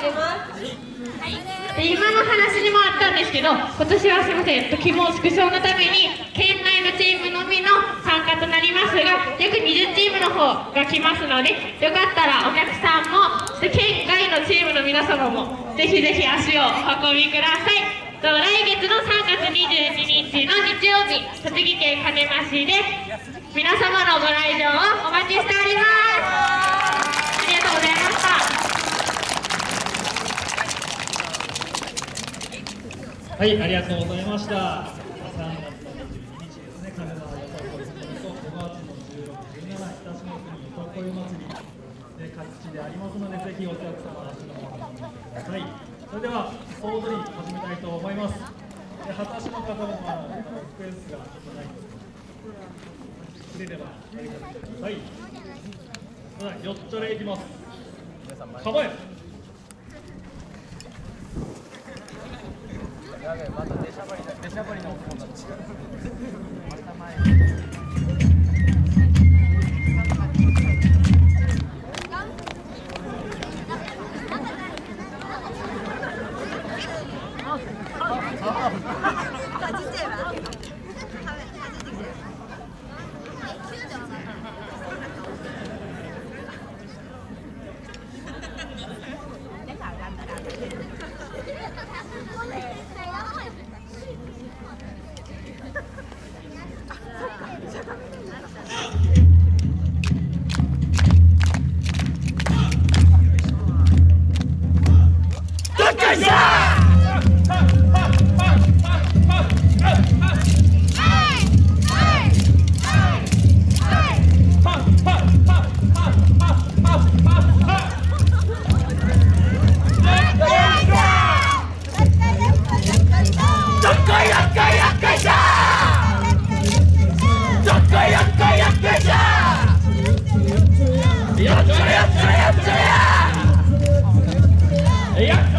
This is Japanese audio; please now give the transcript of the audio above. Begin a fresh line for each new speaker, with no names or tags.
おります。
で今の話にもあったんですけど今年はすみません。希望縮小のために県内のチームのみの参加となりますが約20チームの方が来ますのでよかったらお客さんも県外のチームの皆様もぜひぜひ足をお運びください。来月の3月22日の日曜日栃木県鹿沼市で皆様のご来場をお待ちしておりますありがとうございました
はい、ありがとうございました。3月の22日ですね、神奈川よさこい祭りと5月の16、17、北島国よさこい祭りで各地でありますので、ぜひお客様足の方にください。それでは、総踊り始めたいと思います。で、初足の方も、まあ、スペースがちょっとないんですけど、れればやりかけてください。それでは、よっちょれいきます。構え
また出し